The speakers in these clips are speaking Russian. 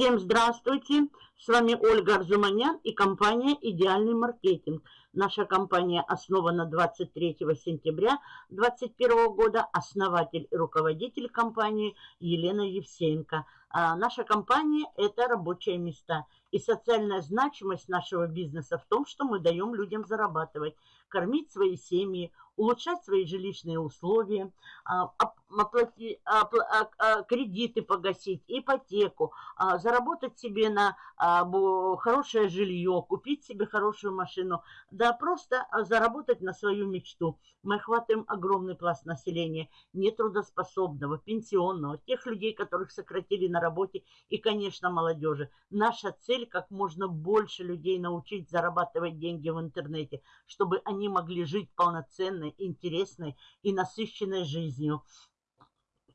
Всем здравствуйте! С вами Ольга Арзуманян и компания «Идеальный маркетинг». Наша компания основана 23 сентября 2021 года. Основатель и руководитель компании Елена Евсеенко. А наша компания – это рабочие места. И социальная значимость нашего бизнеса в том, что мы даем людям зарабатывать, кормить свои семьи, улучшать свои жилищные условия, а, оплати, кредиты погасить, ипотеку, а, заработать себе на хорошее жилье, купить себе хорошую машину, да просто заработать на свою мечту. Мы охватываем огромный пласт населения, нетрудоспособного, пенсионного, тех людей, которых сократили на работе и, конечно, молодежи. Наша цель как можно больше людей научить зарабатывать деньги в интернете, чтобы они могли жить полноценной, интересной и насыщенной жизнью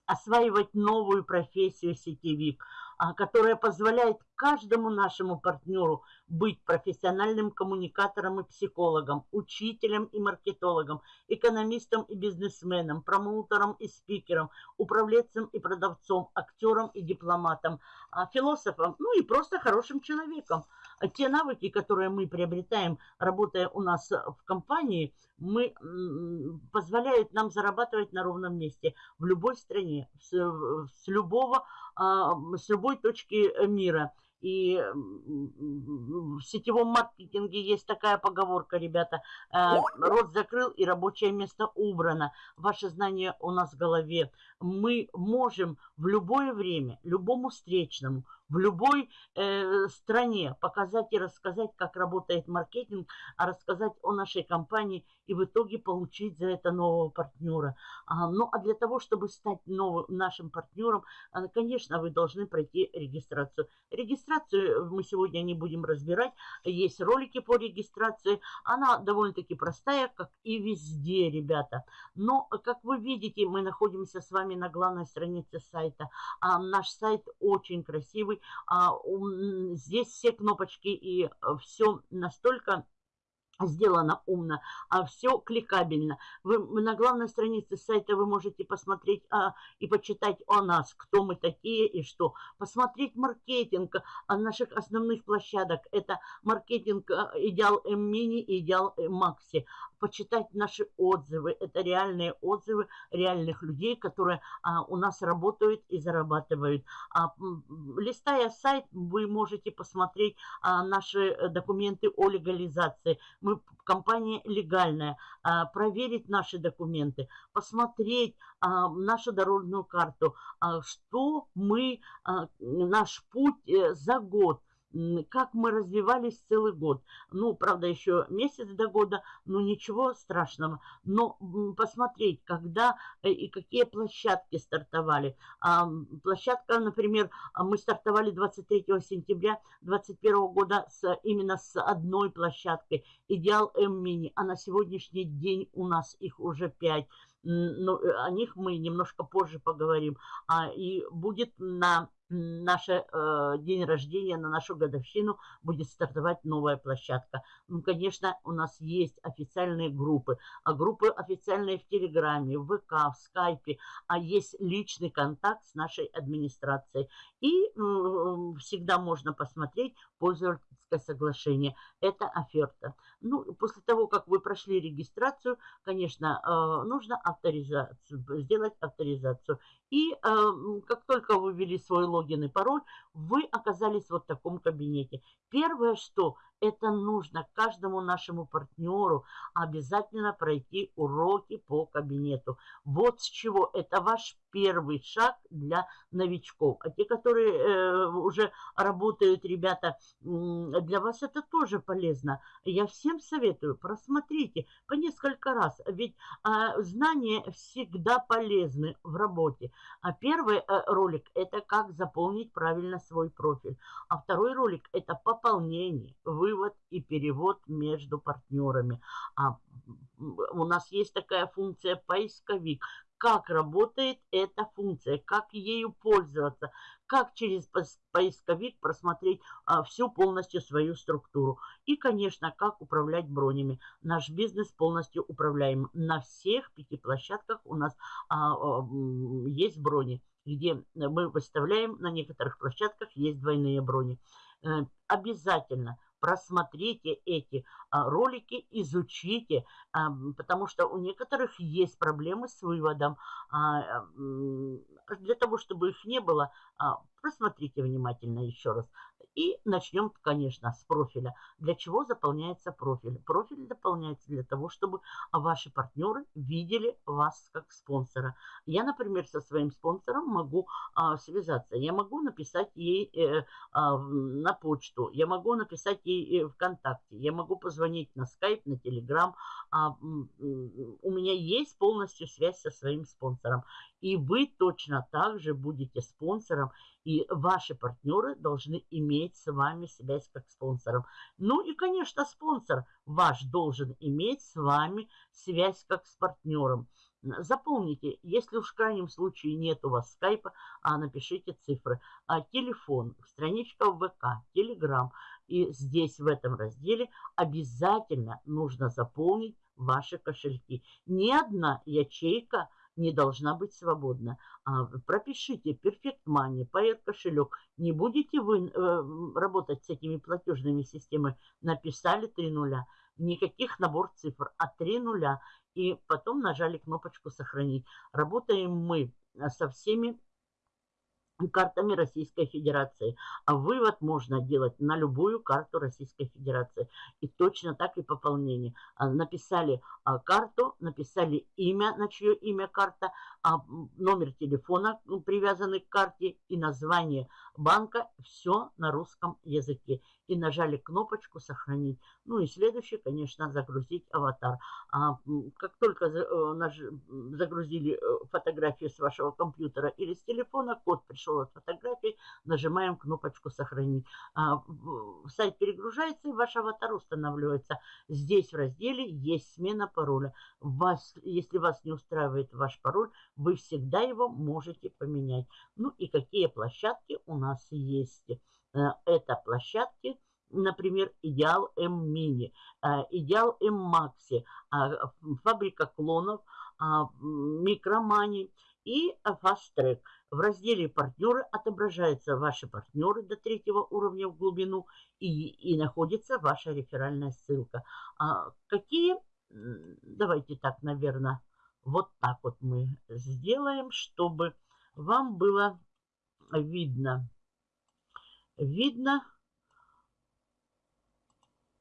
осваивать новую профессию сетевик, а, которая позволяет каждому нашему партнеру быть профессиональным коммуникатором и психологом, учителем и маркетологом, экономистом и бизнесменом, промоутером и спикером, управленцем и продавцом, актером и дипломатом, а, философом, ну и просто хорошим человеком. А те навыки, которые мы приобретаем, работая у нас в компании, мы, позволяют нам зарабатывать на ровном месте в любой стране, с, с, любого, с любой точки мира – и в сетевом маркетинге есть такая поговорка, ребята, э, рот закрыл и рабочее место убрано. Ваше знание у нас в голове. Мы можем в любое время, любому встречному, в любой э, стране показать и рассказать, как работает маркетинг, а рассказать о нашей компании и в итоге получить за это нового партнера. А, ну, а для того, чтобы стать новым нашим партнером, а, конечно, вы должны пройти регистрацию. Регистрацию мы сегодня не будем разбирать. Есть ролики по регистрации. Она довольно-таки простая, как и везде, ребята. Но, как вы видите, мы находимся с вами на главной странице сайта. А наш сайт очень красивый а, здесь все кнопочки и э, все настолько сделано умно, а все кликабельно. Вы на главной странице сайта вы можете посмотреть а, и почитать о нас, кто мы такие и что. Посмотреть маркетинг а, наших основных площадок. Это маркетинг а, Идеал М-Мини и Идеал Макси почитать наши отзывы. Это реальные отзывы реальных людей, которые а, у нас работают и зарабатывают. А, листая сайт, вы можете посмотреть а, наши э, документы о легализации. Мы компания легальная. А, проверить наши документы, посмотреть а, нашу дорожную карту, а, что мы, а, наш путь а, за год – как мы развивались целый год. Ну, правда, еще месяц до года, но ничего страшного. Но посмотреть, когда э, и какие площадки стартовали. Площадка, например, мы стартовали 23 сентября 2021 года с, именно с одной площадкой, Идеал М-Мини, а на сегодняшний день у нас их уже 5 но э, о них мы немножко позже поговорим. А, и будет на наш э, день рождения, на нашу годовщину будет стартовать новая площадка. Ну, конечно, у нас есть официальные группы, а группы официальные в Телеграме, в ВК, в Скайпе, а есть личный контакт с нашей администрацией. И э, всегда можно посмотреть пользовательское соглашение. Это оферта. Ну, после того, как вы прошли регистрацию, конечно, э, нужно авторизацию, сделать авторизацию. И э, как только вы ввели свой логин и пароль, вы оказались вот в таком кабинете. Первое, что это нужно каждому нашему партнеру обязательно пройти уроки по кабинету. Вот с чего это ваш первый шаг для новичков. А те, которые э, уже работают, ребята, для вас это тоже полезно. Я всем советую, просмотрите по несколько раз, ведь э, знания всегда полезны в работе. А первый э, ролик – это как заполнить правильно свой профиль. А второй ролик – это пополнение, вывод и перевод между партнерами. А у нас есть такая функция поисковик как работает эта функция, как ею пользоваться, как через поисковик просмотреть а, всю полностью свою структуру. И, конечно, как управлять бронями. Наш бизнес полностью управляем. На всех пяти площадках у нас а, а, есть брони, где мы выставляем, на некоторых площадках есть двойные брони. Э, обязательно просмотрите эти а, ролики, изучите, а, потому что у некоторых есть проблемы с выводом. А, для того, чтобы их не было, просмотрите внимательно еще раз. И начнем, конечно, с профиля. Для чего заполняется профиль? Профиль заполняется для того, чтобы ваши партнеры видели вас как спонсора. Я, например, со своим спонсором могу а, связаться. Я могу написать ей э, а, на почту, я могу написать ей э, ВКонтакте, я могу позвонить на скайп, на телеграм. А, у меня есть полностью связь со своим спонсором. И вы точно так же будете спонсором и ваши партнеры должны иметь с вами связь как спонсором. Ну и, конечно, спонсор ваш должен иметь с вами связь как с партнером. Запомните, если уж в крайнем случае нет у вас скайпа, а напишите цифры. А, телефон, страничка ВК, Телеграм. И здесь в этом разделе обязательно нужно заполнить ваши кошельки. Ни одна ячейка – не должна быть свободна. А, пропишите Perfect Money, Pair кошелек. Не будете вы э, работать с этими платежными системами. Написали три нуля. Никаких набор цифр, а три нуля. И потом нажали кнопочку «Сохранить». Работаем мы со всеми картами Российской Федерации. А вывод можно делать на любую карту Российской Федерации. И точно так и пополнение. А, написали а, карту, написали имя, на чье имя карта, а, номер телефона привязанный к карте и название банка. Все на русском языке. И нажали кнопочку «Сохранить». Ну и следующее, конечно, загрузить аватар. Как только э, загрузили э, фотографию с вашего компьютера или с телефона, код пришел от фотографии, нажимаем кнопочку «Сохранить». А, сайт перегружается, и ваш аватар устанавливается. Здесь в разделе есть смена пароля. Вас, если вас не устраивает ваш пароль, вы всегда его можете поменять. Ну и какие площадки у нас есть. Э, это площадки например, Идеал М Мини, э, Идеал М Макси, а, фабрика клонов, а, Микромани и Track. В разделе «Партнеры» отображаются ваши партнеры до третьего уровня в глубину и, и находится ваша реферальная ссылка. А какие? Давайте так, наверное, вот так вот мы сделаем, чтобы вам было видно. Видно.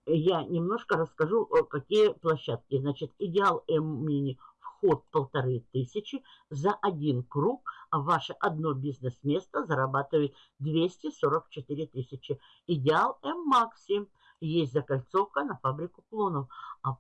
Я немножко расскажу, какие площадки. Значит, Идеал М-мини – вход полторы тысячи за один круг, а ваше одно бизнес-место зарабатывает 244 тысячи. Идеал М-Макси. Есть закольцовка на фабрику клонов. А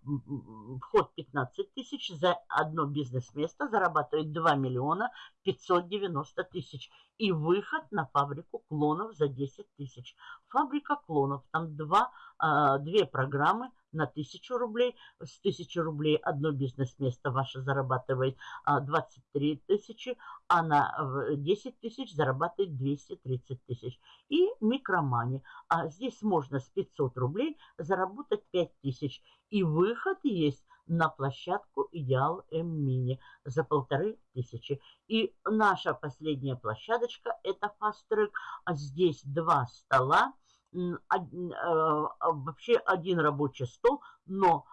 вход 15 тысяч за одно бизнес-место зарабатывает 2 миллиона 590 тысяч. И выход на фабрику клонов за 10 тысяч. Фабрика клонов. Там два, а, две программы на 1000 рублей. С 1000 рублей одно бизнес-место ваше зарабатывает 23 а, тысячи, а на 10 тысяч зарабатывает 230 тысяч. И микромани. А здесь можно с 500 рублей заработать 5 тысяч. И выход есть на площадку Идеал М-Мини за полторы тысячи. И наша последняя площадочка это Track. А здесь два стола вообще один рабочий стол, но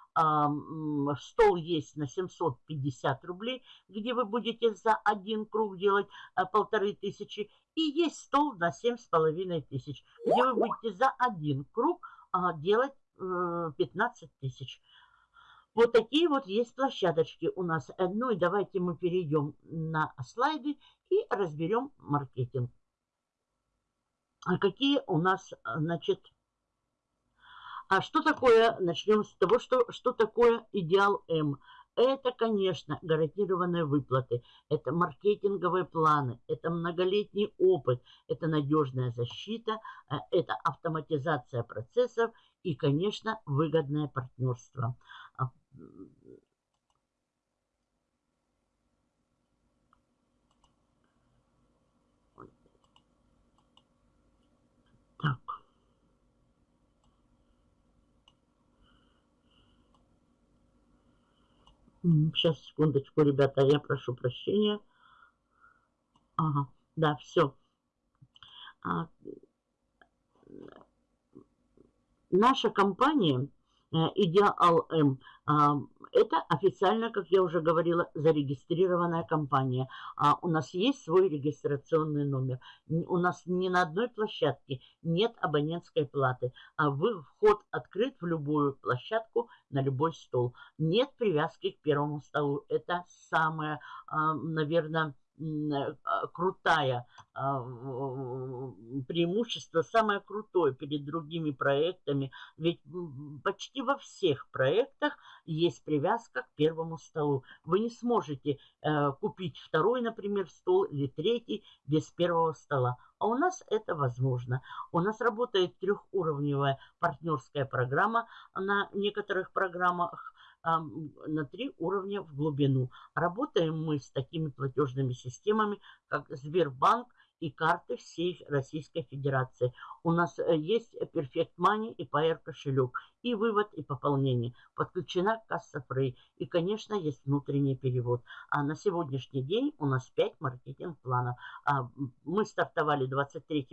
стол есть на 750 рублей, где вы будете за один круг делать э, полторы тысячи. И есть стол на семь с половиной тысяч, где вы будете за один круг а, делать 15 э, тысяч. Вот такие вот есть площадочки у нас. Ну и давайте мы перейдем на слайды и разберем маркетинг. А какие у нас, значит, а что такое, начнем с того, что, что такое идеал М. Это, конечно, гарантированные выплаты, это маркетинговые планы, это многолетний опыт, это надежная защита, э, это автоматизация процессов и, конечно, выгодное партнерство. Сейчас, секундочку, ребята, я прошу прощения. Ага, да, все. А, наша компания э, Идеал М а, это официально, как я уже говорила, зарегистрированная компания. А у нас есть свой регистрационный номер. У нас ни на одной площадке нет абонентской платы. А вы, вход открыт в любую площадку, на любой стол. Нет привязки к первому столу. Это самое, а, наверное, крутая а, преимущество, самое крутое перед другими проектами. Ведь почти во всех проектах есть привязка к первому столу. Вы не сможете э, купить второй, например, стол или третий без первого стола. А у нас это возможно. У нас работает трехуровневая партнерская программа на некоторых программах на три уровня в глубину. Работаем мы с такими платежными системами, как Сбербанк, и карты всей Российской Федерации. У нас э, есть Perfect Money и PR кошелек, и вывод, и пополнение. Подключена касса Free, и, конечно, есть внутренний перевод. А на сегодняшний день у нас 5 маркетинг-планов. А, мы стартовали 23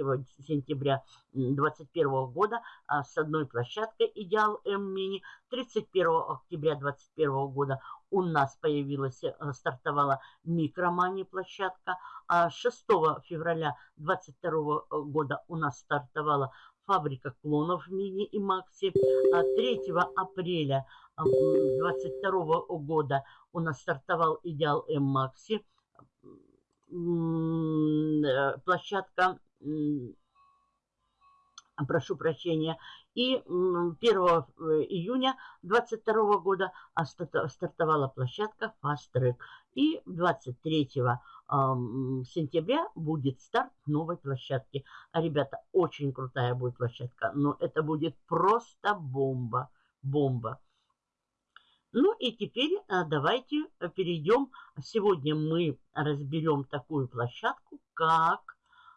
сентября 2021 года а, с одной площадкой Идеал М Мини. 31 октября 2021 года у нас появилась, э, стартовала микромани площадка. А 6 февраля 2022 э, года у нас стартовала фабрика клонов Мини и Макси. 3 а апреля 2022 э, года у нас стартовал Идеал М Макси. Площадка прошу прощения, и 1 э, июня 2022 года стартовала площадка Fast Track. И 23 сентября будет старт новой площадки. А, ребята, очень крутая будет площадка, но это будет просто бомба, бомба. Ну и теперь а, давайте перейдем. Сегодня мы разберем такую площадку, как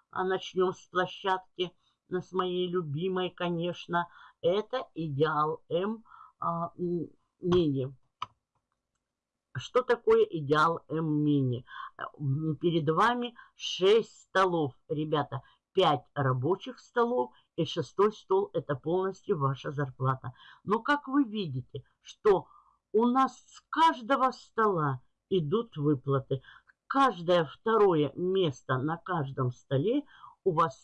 а, начнем с площадки – с моей любимой, конечно, это идеал М а, мини. Что такое идеал М мини? Перед вами 6 столов, ребята, 5 рабочих столов и шестой стол это полностью ваша зарплата. Но как вы видите, что у нас с каждого стола идут выплаты. Каждое второе место на каждом столе у вас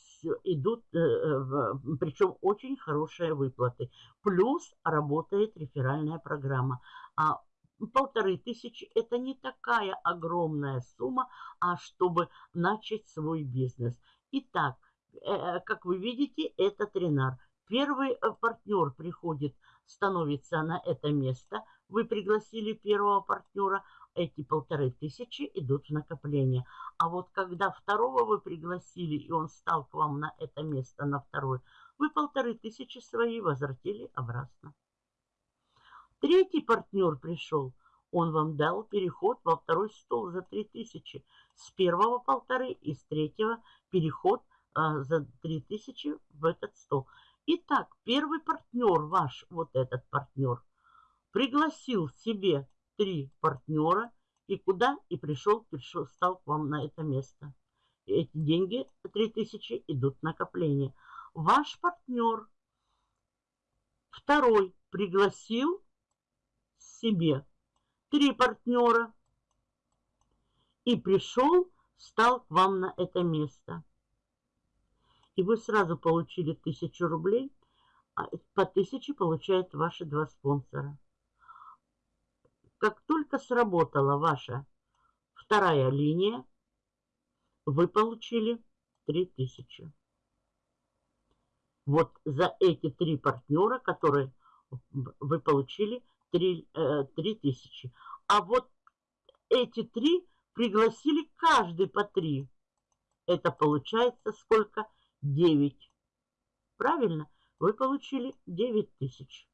идут, э, э, причем очень хорошие выплаты. Плюс работает реферальная программа. А полторы тысячи – это не такая огромная сумма, а чтобы начать свой бизнес. Итак, э, как вы видите, это тренар. Первый партнер приходит, становится на это место. Вы пригласили первого партнера – эти полторы тысячи идут в накопление. А вот когда второго вы пригласили, и он стал к вам на это место, на второй, вы полторы тысячи свои возвратили обратно. Третий партнер пришел, он вам дал переход во второй стол за три тысячи. С первого полторы и с третьего переход а, за три тысячи в этот стол. Итак, первый партнер ваш, вот этот партнер, пригласил себе три партнера, и куда и пришел, пришел, стал к вам на это место. И эти деньги, 3000, идут в накопление. Ваш партнер, второй, пригласил себе три партнера и пришел, стал к вам на это место. И вы сразу получили тысячу рублей, а по тысяче получают ваши два спонсора. Как только сработала ваша вторая линия, вы получили 3000. Вот за эти три партнера, которые вы получили 3, э, 3000. А вот эти три пригласили каждый по три. Это получается сколько? 9. Правильно? Вы получили 9 тысяч.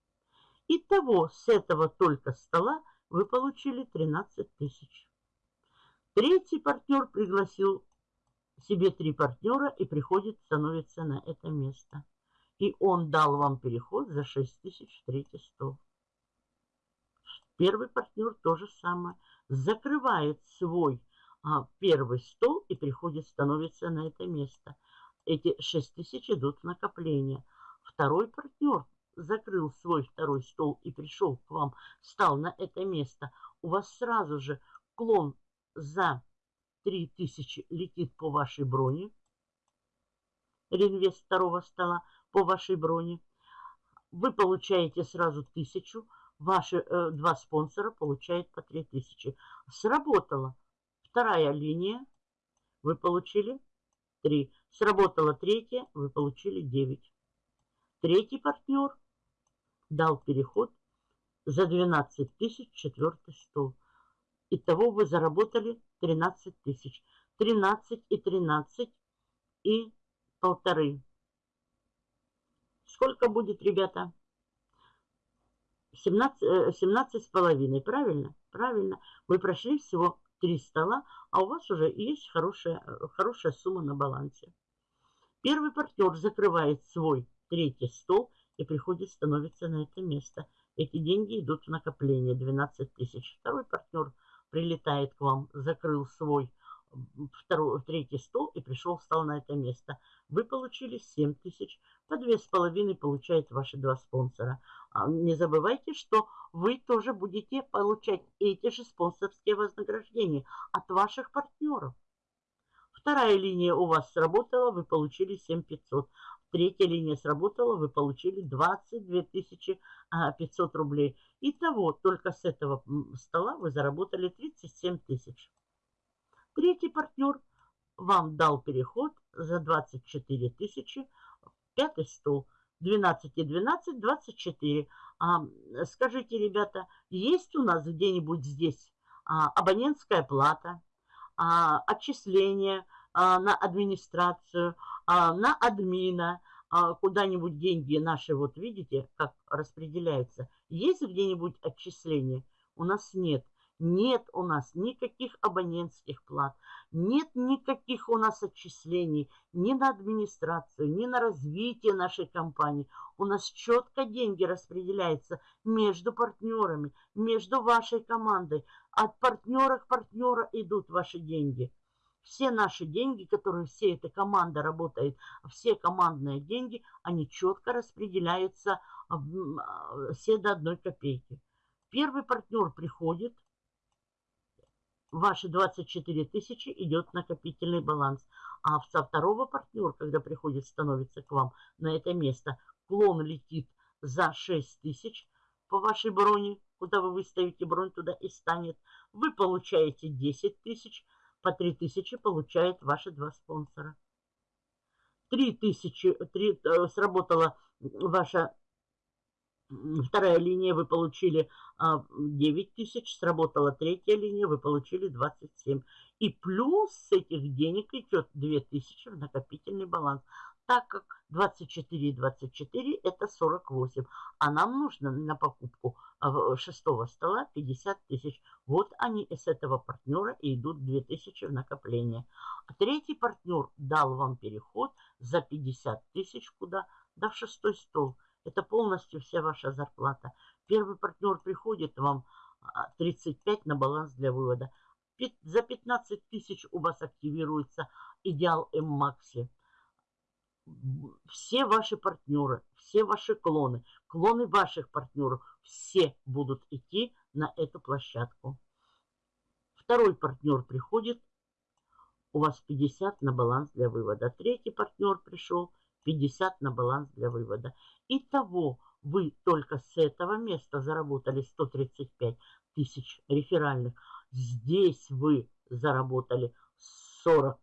Итого с этого только стола вы получили 13 тысяч. Третий партнер пригласил себе три партнера и приходит, становится на это место. И он дал вам переход за 6 тысяч в третий стол. Первый партнер то же самое. Закрывает свой а, первый стол и приходит, становится на это место. Эти 6 тысяч идут в накопление. Второй партнер закрыл свой второй стол и пришел к вам, стал на это место. У вас сразу же клон за 3000 летит по вашей броне. Реинвест второго стола по вашей броне. Вы получаете сразу 1000. Ваши э, два спонсора получают по 3000. Сработало. Вторая линия. Вы получили 3. Сработала третья. Вы получили 9. Третий партнер дал переход за 12 тысяч четвертый стол. Итого вы заработали 13 тысяч. 13 и 13 и полторы. Сколько будет, ребята? 17, 17 э, с половиной, правильно? Правильно. Вы прошли всего 3 стола, а у вас уже есть хорошая, хорошая сумма на балансе. Первый партнер закрывает свой третий стол и приходит, становится на это место. Эти деньги идут в накопление, 12 тысяч. Второй партнер прилетает к вам, закрыл свой второй, третий стол и пришел, встал на это место. Вы получили 7 тысяч, по 2,5 получают ваши два спонсора. А не забывайте, что вы тоже будете получать эти же спонсорские вознаграждения от ваших партнеров. Вторая линия у вас сработала, вы получили 7500. Третья линия сработала, вы получили 22 500 рублей. Итого, только с этого стола вы заработали 37 тысяч. Третий партнер вам дал переход за 24 тысячи. Пятый стол. 12 и 12, 24. А, скажите, ребята, есть у нас где-нибудь здесь а, абонентская плата, а, отчисления а, на администрацию, а, на админа, а, куда-нибудь деньги наши, вот видите, как распределяются. Есть где-нибудь отчисления? У нас нет. Нет у нас никаких абонентских плат, нет никаких у нас отчислений ни на администрацию, ни на развитие нашей компании. У нас четко деньги распределяются между партнерами, между вашей командой. От партнера к партнеру идут ваши деньги. Все наши деньги, которые все эта команда работает, все командные деньги, они четко распределяются все до одной копейки. Первый партнер приходит, ваши 24 тысячи идет накопительный баланс. А со второго партнера, когда приходит, становится к вам на это место, клон летит за 6 тысяч по вашей броне, куда вы выставите бронь, туда и станет. Вы получаете 10 тысяч, по 3 тысячи получают ваши два спонсора. 3 тысячи, 3, э, сработала ваша вторая линия, вы получили 9 а, тысяч, сработала третья линия, вы получили 27. И плюс с этих денег идет 2 тысячи в накопительный баланс, так как 24 и 24 это 48. А нам нужно на покупку а, шестого стола 50 тысяч. Вот они с этого партнера и идут 2 тысячи в накопление. А третий партнер дал вам переход за 50 тысяч куда? Да в шестой стол. Это полностью вся ваша зарплата. Первый партнер приходит вам 35 а, на баланс для вывода. За 15 тысяч у вас активируется идеал М-Макси. Все ваши партнеры, все ваши клоны, клоны ваших партнеров, все будут идти на эту площадку. Второй партнер приходит, у вас 50 на баланс для вывода. Третий партнер пришел, 50 на баланс для вывода. Итого вы только с этого места заработали 135 тысяч реферальных. Здесь вы заработали 40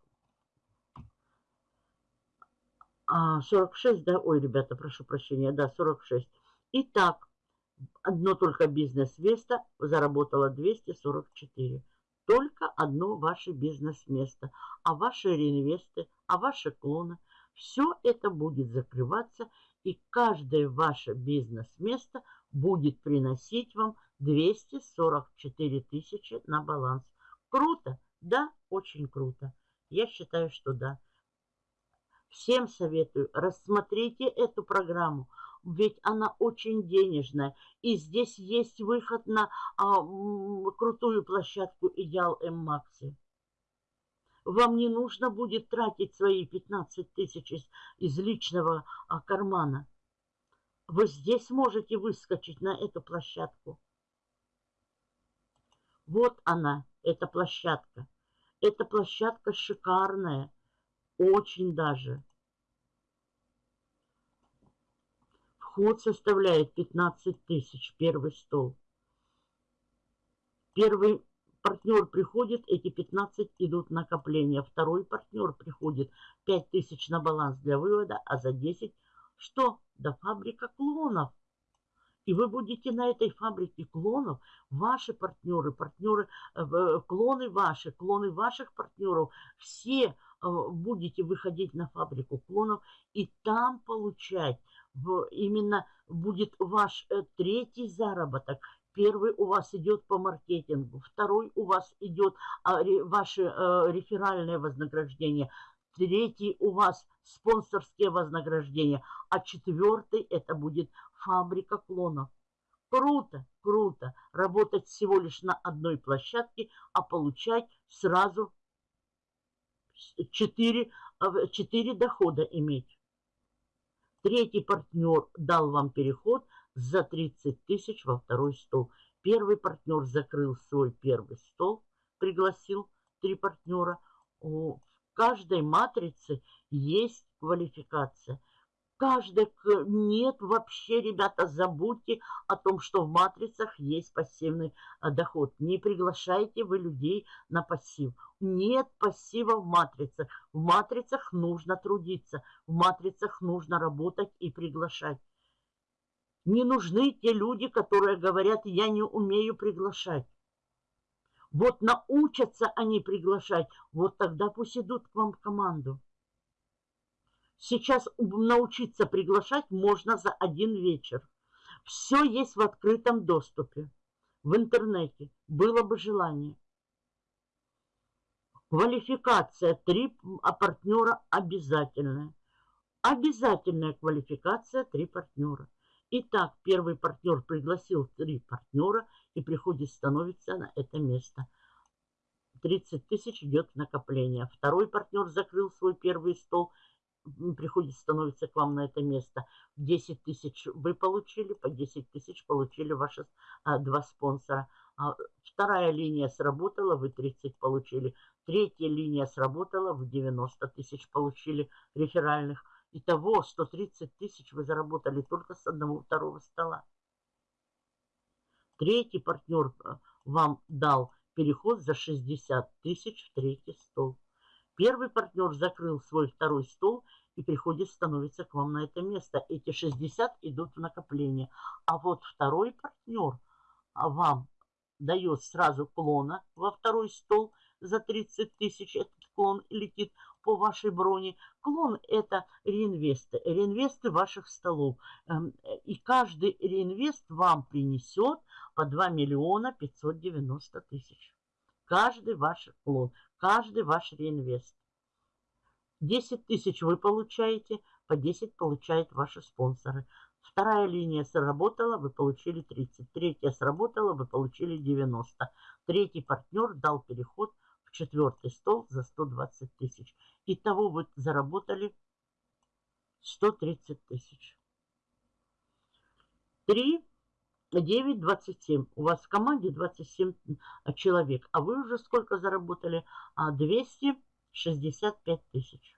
46, а, да? Ой, ребята, прошу прощения, да, 46. Итак, одно только бизнес-место заработало 244. Только одно ваше бизнес-место. А ваши реинвесты, а ваши клоны – все это будет закрываться, и каждое ваше бизнес-место будет приносить вам 244 тысячи на баланс. Круто? Да, очень круто. Я считаю, что да. Всем советую, рассмотрите эту программу. ведь она очень денежная. И здесь есть выход на а, крутую площадку Идеал М-Макси. Вам не нужно будет тратить свои 15 тысяч из, из личного а, кармана. Вы здесь можете выскочить на эту площадку. Вот она, эта площадка. Эта площадка шикарная, очень даже. Вход составляет 15 тысяч, первый стол. Первый партнер приходит, эти 15 идут накопления. Второй партнер приходит, 5 тысяч на баланс для вывода, а за 10 что? Да фабрика клонов. И вы будете на этой фабрике клонов, ваши партнеры, партнеры, э, э, клоны ваши, клоны ваших партнеров, все э, будете выходить на фабрику клонов и там получать именно будет ваш третий заработок. Первый у вас идет по маркетингу, второй у вас идет а, ваше реферальное вознаграждение, третий у вас спонсорские вознаграждения, а четвертый это будет фабрика клонов. Круто, круто работать всего лишь на одной площадке, а получать сразу 4, 4 дохода иметь. Третий партнер дал вам переход за 30 тысяч во второй стол. Первый партнер закрыл свой первый стол, пригласил три партнера. В каждой матрице есть квалификация – каждый... Нет, вообще, ребята, забудьте о том, что в матрицах есть пассивный а, доход. Не приглашайте вы людей на пассив. Нет пассива в матрицах. В матрицах нужно трудиться. В матрицах нужно работать и приглашать. Не нужны те люди, которые говорят, я не умею приглашать. Вот научатся они приглашать, вот тогда пусть идут к вам в команду. Сейчас научиться приглашать можно за один вечер. Все есть в открытом доступе, в интернете. Было бы желание. Квалификация три а партнера обязательная. Обязательная квалификация три партнера. Итак, первый партнер пригласил три партнера и приходит становится на это место. 30 тысяч идет в накопление. Второй партнер закрыл свой первый стол приходит, становится к вам на это место. 10 тысяч вы получили, по 10 тысяч получили ваши а, два спонсора. А, вторая линия сработала, вы 30 получили. Третья линия сработала, вы 90 тысяч получили реферальных. Итого 130 тысяч вы заработали только с одного второго стола. Третий партнер а, вам дал переход за 60 тысяч в третий стол. Первый партнер закрыл свой второй стол и приходит, становится к вам на это место. Эти 60 идут в накопление. А вот второй партнер а вам дает сразу клона во второй стол за 30 тысяч. Этот клон летит по вашей броне. Клон это реинвесты, реинвесты ваших столов. Эм, и каждый реинвест вам принесет по 2 миллиона 590 тысяч. Каждый ваш клон, каждый ваш реинвест. 10 тысяч вы получаете, по 10 получают ваши спонсоры. Вторая линия сработала, вы получили 30. Третья сработала, вы получили 90. Третий партнер дал переход в четвертый стол за 120 тысяч. Итого вы заработали 130 тысяч. 3, 9, 27. У вас в команде 27 человек. А вы уже сколько заработали? 265 а, тысяч.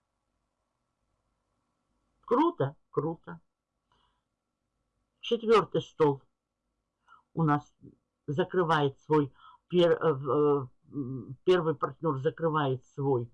Круто? Круто. Четвертый стол у нас закрывает свой, пер, э, э, первый партнер закрывает свой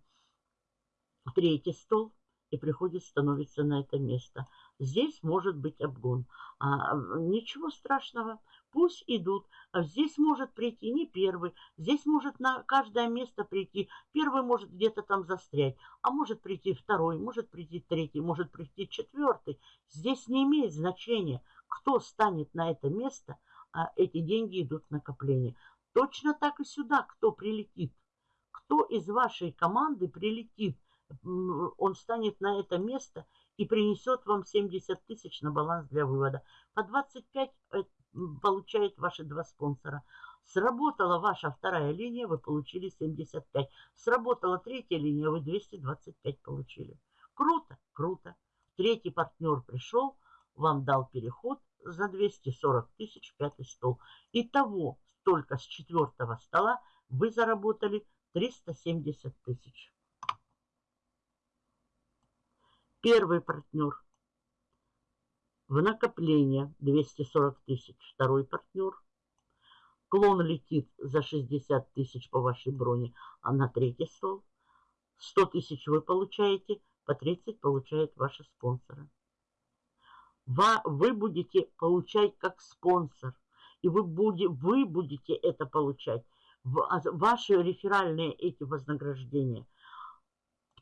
третий стол и приходит, становится на это место. Здесь может быть обгон. А, ничего страшного, пусть идут. А здесь может прийти не первый, здесь может на каждое место прийти. Первый может где-то там застрять, а может прийти второй, может прийти третий, может прийти четвертый. Здесь не имеет значения, кто станет на это место, а эти деньги идут в накопление. Точно так и сюда, кто прилетит. Кто из вашей команды прилетит, он станет на это место и принесет вам 70 тысяч на баланс для вывода. По 25 э, получают ваши два спонсора. Сработала ваша вторая линия, вы получили 75. Сработала третья линия, вы 225 получили. Круто, круто. Третий партнер пришел, вам дал переход за 240 тысяч, пятый стол. Итого, только с четвертого стола вы заработали 370 тысяч. Первый партнер в накопление 240 тысяч. Второй партнер. Клон летит за 60 тысяч по вашей броне, а на третий стол. 100 тысяч вы получаете, по 30 получают ваши спонсоры. Вы будете получать как спонсор. И вы, будете, вы будете это получать. А ваши реферальные эти вознаграждения.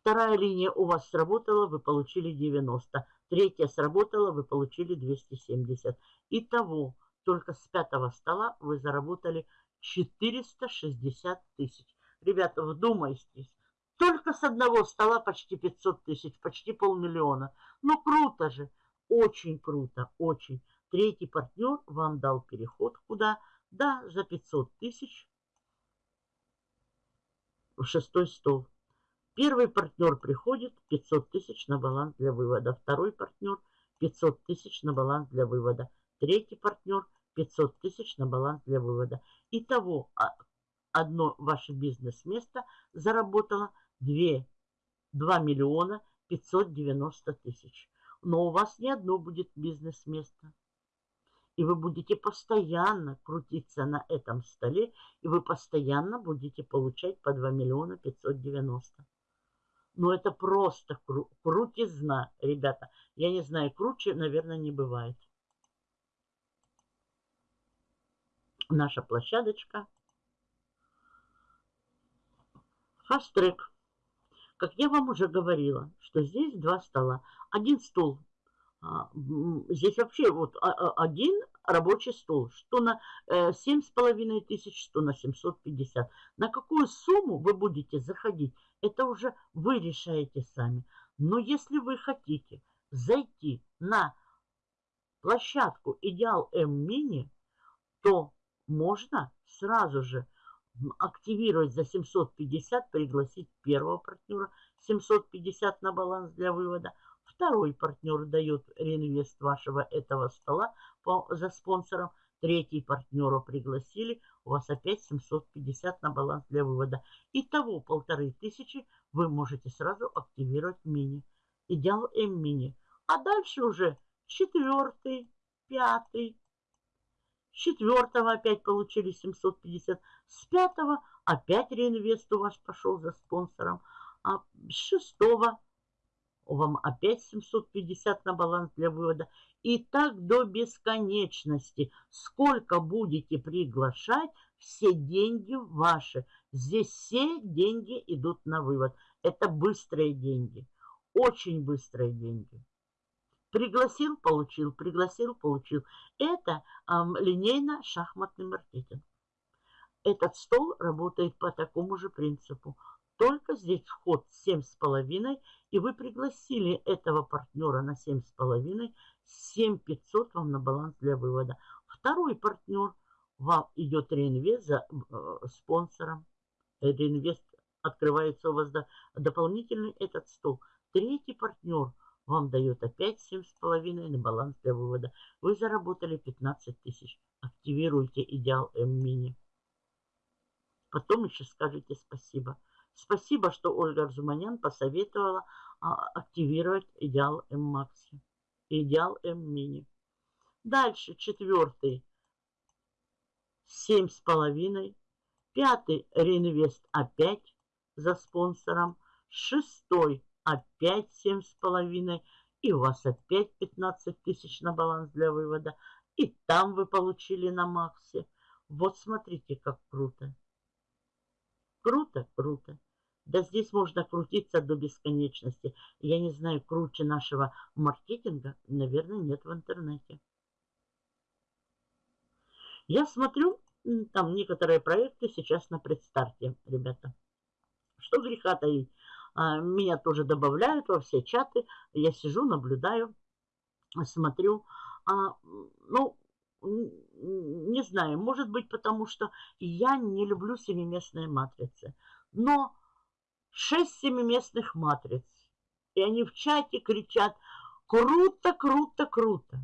Вторая линия у вас сработала, вы получили 90. Третья сработала, вы получили 270. Итого, только с пятого стола вы заработали 460 тысяч. Ребята, вдумайтесь. Только с одного стола почти 500 тысяч, почти полмиллиона. Ну, круто же. Очень круто, очень. Третий партнер вам дал переход куда? Да, за 500 тысяч в шестой стол. Первый партнер приходит 500 тысяч на баланс для вывода. Второй партнер 500 тысяч на баланс для вывода. Третий партнер 500 тысяч на баланс для вывода. Итого а, одно ваше бизнес-место заработало 2, 2 миллиона 590 тысяч. Но у вас не одно будет бизнес-место. И вы будете постоянно крутиться на этом столе, и вы постоянно будете получать по 2 миллиона 590. Ну, это просто кру крутизна, ребята. Я не знаю, круче, наверное, не бывает. Наша площадочка. Фастрек. Как я вам уже говорила, что здесь два стола. Один стол а, здесь вообще вот а, а, один рабочий стол, что на э, семь с половиной тысяч, что на 750. На какую сумму вы будете заходить, это уже вы решаете сами. Но если вы хотите зайти на площадку Идеал М Мини, то можно сразу же активировать за 750, пригласить первого партнера, 750 на баланс для вывода – Второй партнер дает реинвест вашего этого стола по, за спонсором. Третий партнера пригласили, у вас опять 750 на баланс для вывода. Итого полторы тысячи вы можете сразу активировать мини. Идеал М-мини. А дальше уже четвертый, пятый, четвертого опять получили 750. С пятого опять реинвест у вас пошел за спонсором. А с шестого вам опять 750 на баланс для вывода. И так до бесконечности. Сколько будете приглашать, все деньги ваши. Здесь все деньги идут на вывод. Это быстрые деньги. Очень быстрые деньги. Пригласил, получил, пригласил, получил. Это эм, линейно-шахматный маркетинг. Этот стол работает по такому же принципу. Только здесь вход 7,5, и вы пригласили этого партнера на 7,5, 7500 вам на баланс для вывода. Второй партнер, вам идет реинвест за э, спонсором. Реинвест открывается у вас до, дополнительный этот стол. Третий партнер вам дает опять 7,5 на баланс для вывода. Вы заработали 15 тысяч. Активируйте идеал М-мини. Потом еще скажите спасибо. Спасибо, что Ольга Арзуманян посоветовала а, активировать идеал М-Макси, идеал М-Мини. Дальше четвертый семь с половиной. Пятый реинвест опять за спонсором. Шестой опять семь с половиной. И у вас опять 15 тысяч на баланс для вывода. И там вы получили на Максе. Вот смотрите, как круто. Круто, круто. Да здесь можно крутиться до бесконечности. Я не знаю, круче нашего маркетинга, наверное, нет в интернете. Я смотрю, там некоторые проекты сейчас на предстарте, ребята. Что греха таить. А, меня тоже добавляют во все чаты. Я сижу, наблюдаю, смотрю. А, ну, не знаю, может быть, потому что я не люблю семиместные матрицы. Но шесть семиместных матриц. И они в чате кричат «Круто, круто, круто!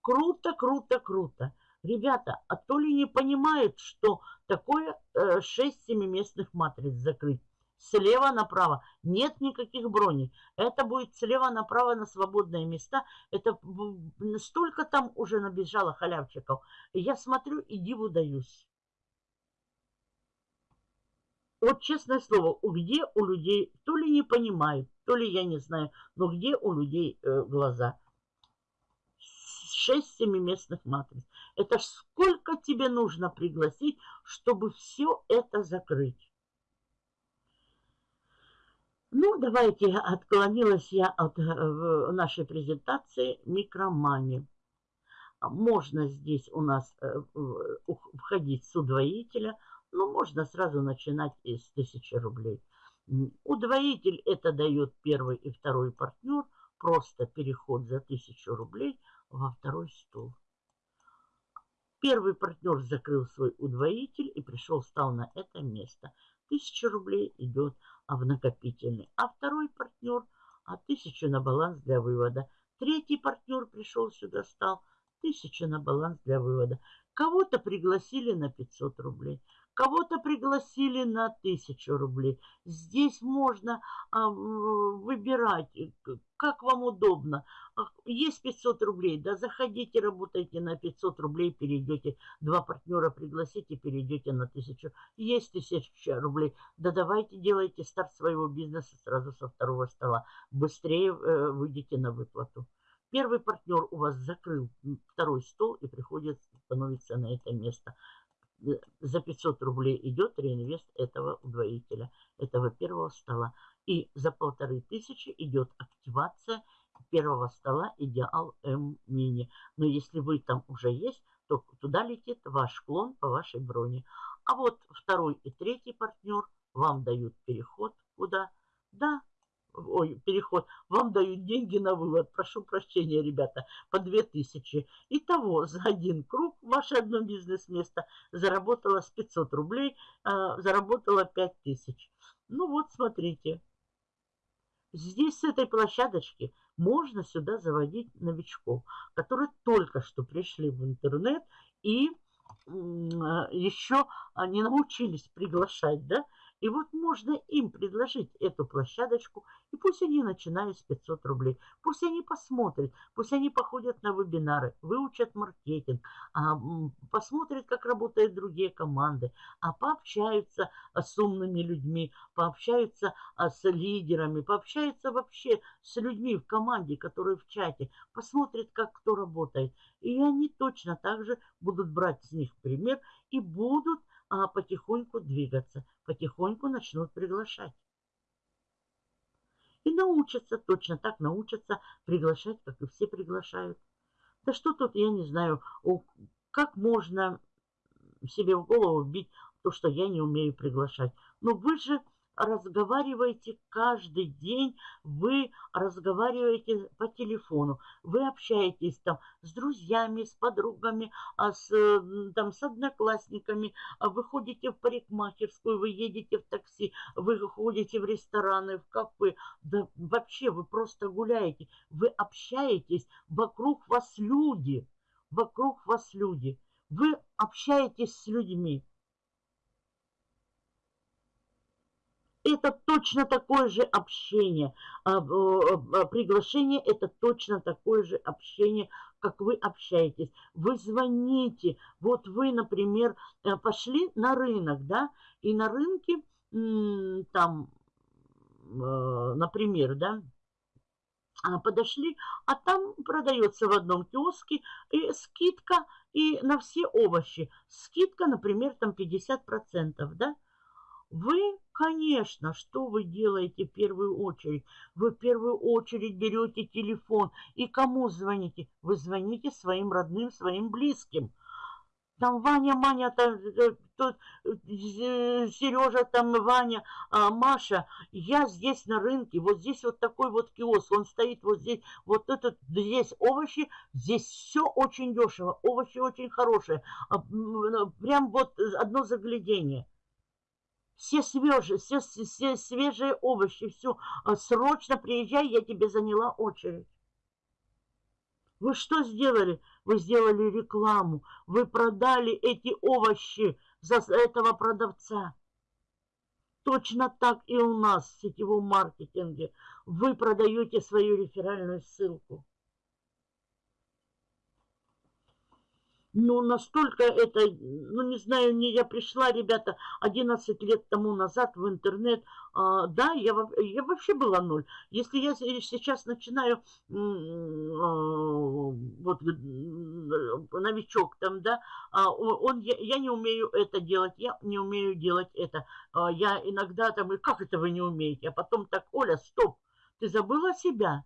Круто, круто, круто!» Ребята, а то ли не понимают, что такое э, 6 семиместных матриц закрыть? Слева направо. Нет никаких броней. Это будет слева направо на свободные места. Это столько там уже набежало халявчиков. Я смотрю и диву даюсь. Вот честное слово, где у людей, то ли не понимают, то ли я не знаю, но где у людей э, глаза? Шесть семиместных матриц. Это ж сколько тебе нужно пригласить, чтобы все это закрыть? Ну, давайте, отклонилась я от э, нашей презентации микромани. Можно здесь у нас э, входить с удвоителя – ну, можно сразу начинать из 1000 рублей. Удвоитель это дает первый и второй партнер. Просто переход за 1000 рублей во второй стол. Первый партнер закрыл свой удвоитель и пришел, стал на это место. 1000 рублей идет в накопительный. А второй партнер, а 1000 на баланс для вывода. Третий партнер пришел сюда, стал 1000 на баланс для вывода. Кого-то пригласили на 500 рублей. Кого-то пригласили на 1000 рублей. Здесь можно а, выбирать, э, как вам удобно. Есть 500 рублей, да заходите, работайте на 500 рублей, перейдете. Два партнера пригласите, перейдете на 1000. Есть 1000 рублей, да давайте делайте старт своего бизнеса сразу со второго стола. Быстрее э, выйдете на выплату. Первый партнер у вас закрыл второй стол и приходит становиться на это место за 500 рублей идет реинвест этого удвоителя, этого первого стола. И за полторы тысячи идет активация первого стола Идеал М Мини. Но если вы там уже есть, то туда летит ваш клон по вашей броне. А вот второй и третий партнер вам дают переход куда? Да, ой, переход, вам дают деньги на вывод. Прошу прощения, ребята, по 2000. Итого, за один круг ваше одно бизнес-место заработало с 500 рублей, а, заработало 5000. Ну вот, смотрите. Здесь с этой площадочки можно сюда заводить новичков, которые только что пришли в интернет и а, еще не научились приглашать, да, и вот можно им предложить эту площадочку, и пусть они начинают с 500 рублей. Пусть они посмотрят, пусть они походят на вебинары, выучат маркетинг, а, посмотрят, как работают другие команды, а пообщаются а, с умными людьми, пообщаются а, с лидерами, пообщаются вообще с людьми в команде, которые в чате, посмотрят, как кто работает. И они точно так же будут брать с них пример и будут а потихоньку двигаться, потихоньку начнут приглашать. И научатся, точно так научатся приглашать, как и все приглашают. Да что тут, я не знаю, как можно себе в голову вбить то, что я не умею приглашать. Но вы же разговариваете каждый день, вы разговариваете по телефону, вы общаетесь там с друзьями, с подругами, а с, там, с одноклассниками, а вы ходите в парикмахерскую, вы едете в такси, вы ходите в рестораны, в кафе, да вообще вы просто гуляете, вы общаетесь, вокруг вас люди, вокруг вас люди, вы общаетесь с людьми. Это точно такое же общение. А, а, приглашение это точно такое же общение, как вы общаетесь. Вы звоните. Вот вы, например, э, пошли на рынок, да, и на рынке там, э, например, да, а, подошли, а там продается в одном киоске и скидка и на все овощи. Скидка, например, там 50%, да, вы, конечно, что вы делаете в первую очередь? Вы в первую очередь берете телефон и кому звоните? Вы звоните своим родным, своим близким. Там Ваня, Маня, там, э, тут Сережа, там Ваня, а, Маша. Я здесь на рынке, вот здесь вот такой вот киоск, он стоит вот здесь, вот этот, здесь овощи, здесь все очень дешево, овощи очень хорошие. А, прям вот одно заглядение все свежие, все, все свежие овощи, все, а, срочно приезжай, я тебе заняла очередь. Вы что сделали? Вы сделали рекламу. Вы продали эти овощи за этого продавца. Точно так и у нас в сетевом маркетинге. Вы продаете свою реферальную ссылку. Ну, настолько это, ну, не знаю, не я пришла, ребята, 11 лет тому назад в интернет, а, да, я, я вообще была ноль. Если я сейчас начинаю, а, вот, новичок там, да, а, он, я, я не умею это делать, я не умею делать это. А, я иногда там, и как это вы не умеете? А потом так, Оля, стоп, ты забыла себя?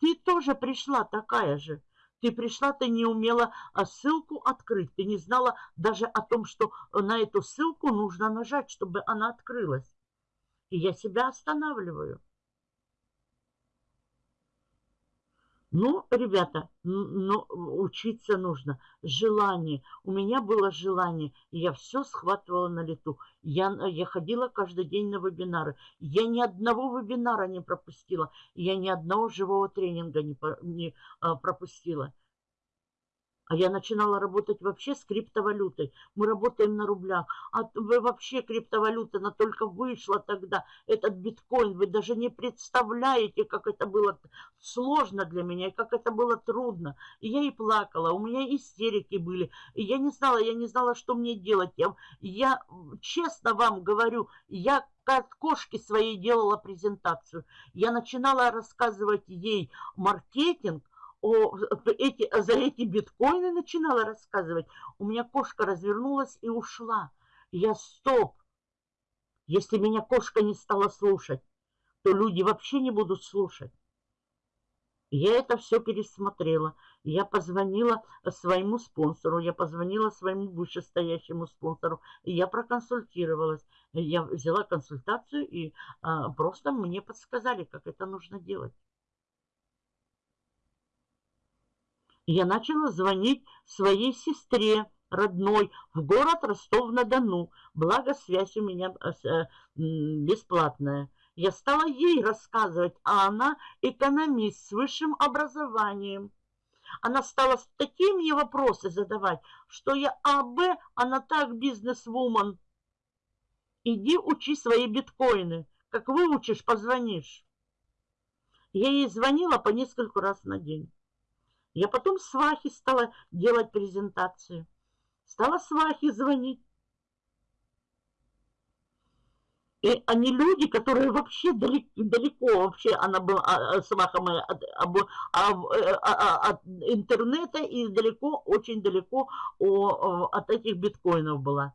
Ты тоже пришла такая же. Ты пришла, ты не умела а, ссылку открыть. Ты не знала даже о том, что на эту ссылку нужно нажать, чтобы она открылась. И я себя останавливаю. Ну, ребята, ну, учиться нужно. Желание. У меня было желание. Я все схватывала на лету. Я, я ходила каждый день на вебинары. Я ни одного вебинара не пропустила. Я ни одного живого тренинга не, не а, пропустила. А я начинала работать вообще с криптовалютой. Мы работаем на рублях. А вообще криптовалюта, она только вышла тогда. Этот биткоин, вы даже не представляете, как это было сложно для меня, как это было трудно. И я и плакала, у меня истерики были. И я не знала, я не знала, что мне делать. Я, я честно вам говорю, я от кошки своей делала презентацию. Я начинала рассказывать ей маркетинг, о, эти, за эти биткоины начинала рассказывать, у меня кошка развернулась и ушла. Я стоп. Если меня кошка не стала слушать, то люди вообще не будут слушать. Я это все пересмотрела. Я позвонила своему спонсору, я позвонила своему вышестоящему спонсору, я проконсультировалась. Я взяла консультацию, и а, просто мне подсказали, как это нужно делать. Я начала звонить своей сестре родной в город Ростов-на-Дону. Благо, связь у меня э, э, бесплатная. Я стала ей рассказывать, а она экономист с высшим образованием. Она стала такие мне вопросы задавать, что я А, Б, она так бизнес-вумен. Иди учи свои биткоины. Как выучишь, позвонишь. Я ей звонила по несколько раз на день. Я потом свахе стала делать презентацию. Стала свахе звонить. И они люди, которые вообще далеко, далеко вообще она была, а, а, сваха моя, от, от, от, от интернета и далеко, очень далеко от этих биткоинов была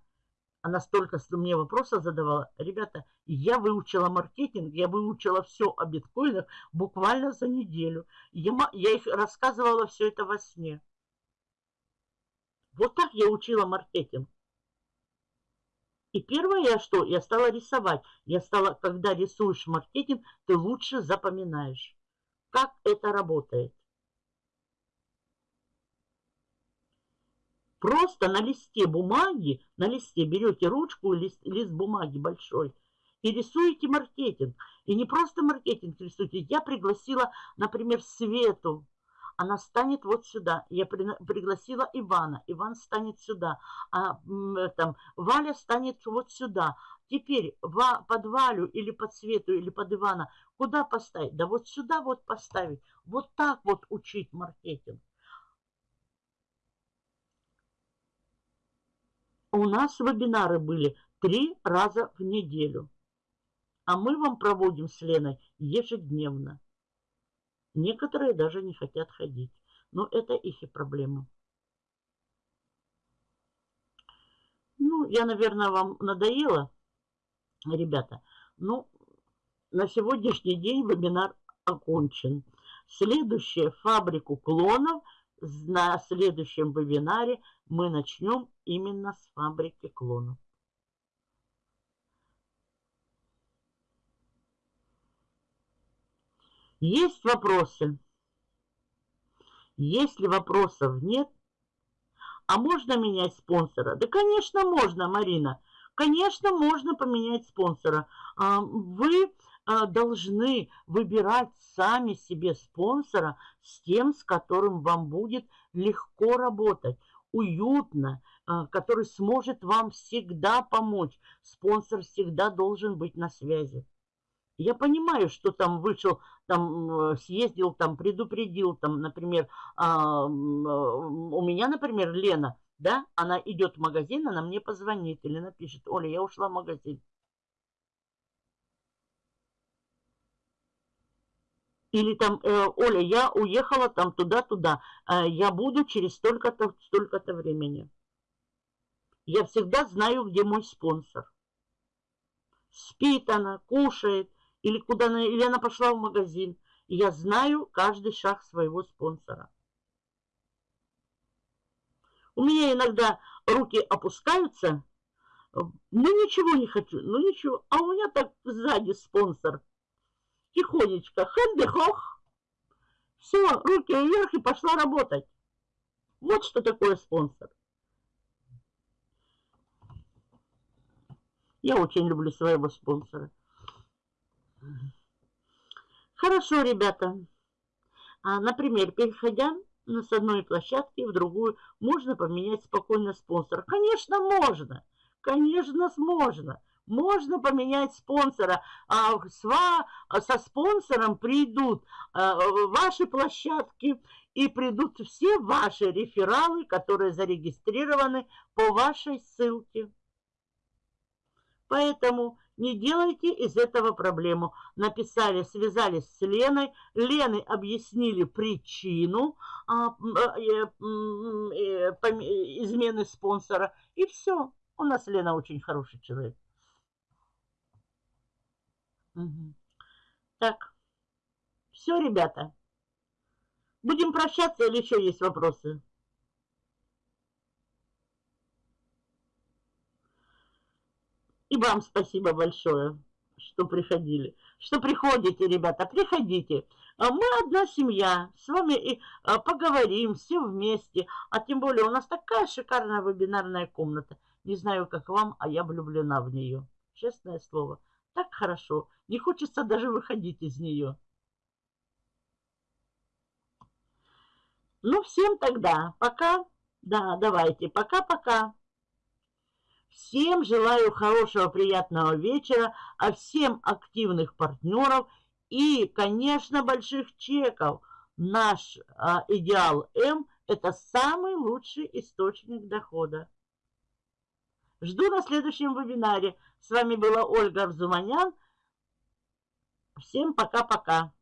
она столько мне вопросов задавала. Ребята, я выучила маркетинг, я выучила все о биткоинах буквально за неделю. Я, я их рассказывала все это во сне. Вот так я учила маркетинг. И первое я что? Я стала рисовать. Я стала, когда рисуешь маркетинг, ты лучше запоминаешь, как это работает. Просто на листе бумаги, на листе берете ручку, лист, лист бумаги большой и рисуете маркетинг. И не просто маркетинг рисуете. Я пригласила, например, Свету. Она станет вот сюда. Я при, пригласила Ивана. Иван станет сюда. А там, Валя станет вот сюда. Теперь ва, под Валю или под Свету или под Ивана куда поставить? Да вот сюда вот поставить. Вот так вот учить маркетинг. У нас вебинары были три раза в неделю. А мы вам проводим с Леной ежедневно. Некоторые даже не хотят ходить. Но это их и проблема. Ну, я, наверное, вам надоела, ребята. Ну, на сегодняшний день вебинар окончен. Следующее фабрику клонов на следующем вебинаре мы начнем именно с фабрики клонов. Есть вопросы? Если вопросов нет, а можно менять спонсора? Да, конечно, можно, Марина. Конечно, можно поменять спонсора. А, вы должны выбирать сами себе спонсора с тем, с которым вам будет легко работать, уютно, а, который сможет вам всегда помочь. Спонсор всегда должен быть на связи. Я понимаю, что там вышел, там съездил, там предупредил, там, например, а, у меня, например, Лена, да, она идет в магазин, она мне позвонит или напишет, Оля, я ушла в магазин. Или там, э, Оля, я уехала там туда-туда, э, я буду через столько-то столько-то времени. Я всегда знаю, где мой спонсор. Спит она, кушает, или куда она, или она пошла в магазин. Я знаю каждый шаг своего спонсора. У меня иногда руки опускаются, ну ничего не хочу, ну ничего. А у меня так сзади спонсор. Тихонечко, хэнды-хох. Все, руки вверх и пошла работать. Вот что такое спонсор. Я очень люблю своего спонсора. Хорошо, ребята. А, например, переходя с одной площадки в другую, можно поменять спокойно спонсора. Конечно, можно. Конечно, можно. Можно поменять спонсора. А с, со спонсором придут а, ваши площадки и придут все ваши рефералы, которые зарегистрированы по вашей ссылке. Поэтому не делайте из этого проблему. Написали, связались с Леной. Лены объяснили причину а, э, э, измены спонсора. И все. У нас Лена очень хороший человек. Угу. Так. Все, ребята. Будем прощаться или еще есть вопросы? И вам спасибо большое, что приходили. Что приходите, ребята, приходите. А мы одна семья, с вами и а, поговорим все вместе. А тем более у нас такая шикарная вебинарная комната. Не знаю, как вам, а я влюблена в нее. Честное слово. Так хорошо. Не хочется даже выходить из нее. Ну, всем тогда. Пока. Да, давайте. Пока-пока. Всем желаю хорошего, приятного вечера, а всем активных партнеров и, конечно, больших чеков. Наш а, идеал М – это самый лучший источник дохода. Жду на следующем вебинаре. С вами была Ольга Арзуманян. Всем пока-пока.